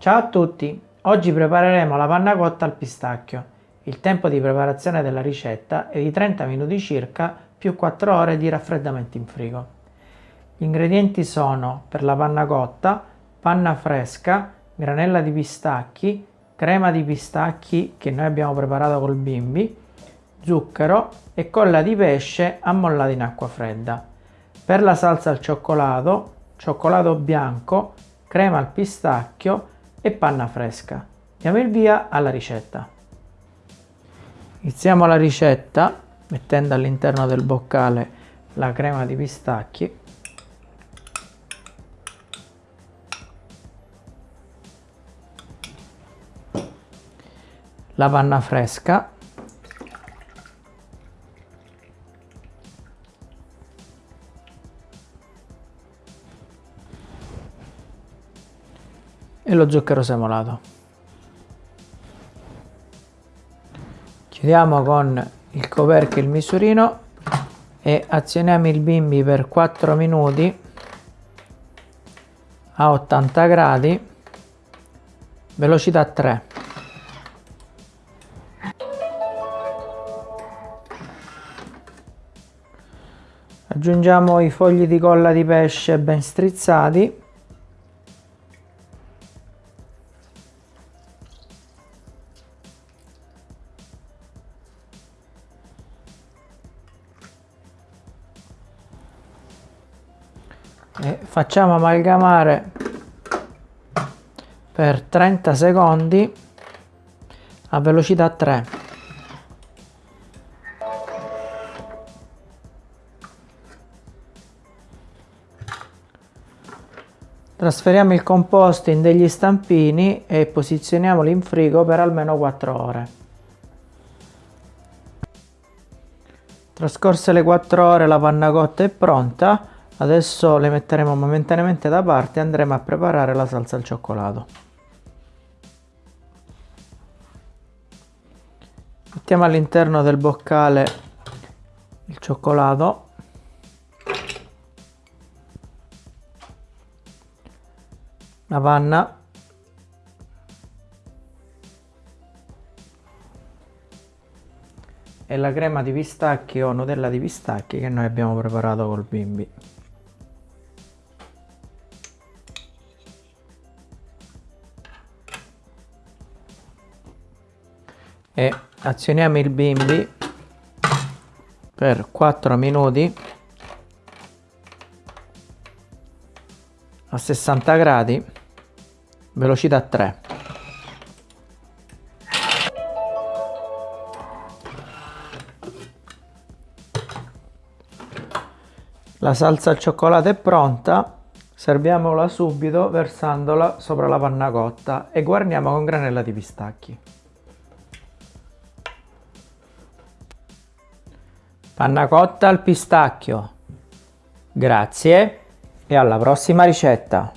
Ciao a tutti! Oggi prepareremo la panna cotta al pistacchio. Il tempo di preparazione della ricetta è di 30 minuti circa più 4 ore di raffreddamento in frigo. Gli ingredienti sono per la panna cotta panna fresca, granella di pistacchi, crema di pistacchi che noi abbiamo preparato col bimbi, zucchero e colla di pesce ammollata in acqua fredda. Per la salsa al cioccolato, cioccolato bianco, crema al pistacchio e panna fresca. Diamo il via alla ricetta. Iniziamo la ricetta mettendo all'interno del boccale la crema di pistacchi la panna fresca e lo zucchero semolato. Chiudiamo con il coperchio il misurino e azioniamo il bimbi per 4 minuti a 80 gradi velocità 3 aggiungiamo i fogli di colla di pesce ben strizzati e facciamo amalgamare per 30 secondi a velocità 3 trasferiamo il composto in degli stampini e posizioniamoli in frigo per almeno 4 ore. Trascorse le 4 ore la panna cotta è pronta Adesso le metteremo momentaneamente da parte e andremo a preparare la salsa al cioccolato. Mettiamo all'interno del boccale il cioccolato. La panna. E la crema di pistacchi o nutella di pistacchi che noi abbiamo preparato col bimbi. E azioniamo il bimbi per 4 minuti a 60 gradi velocità 3 la salsa al cioccolato è pronta serviamola subito versandola sopra la panna cotta e guarniamo con granella di pistacchi Panna cotta al pistacchio. Grazie e alla prossima ricetta.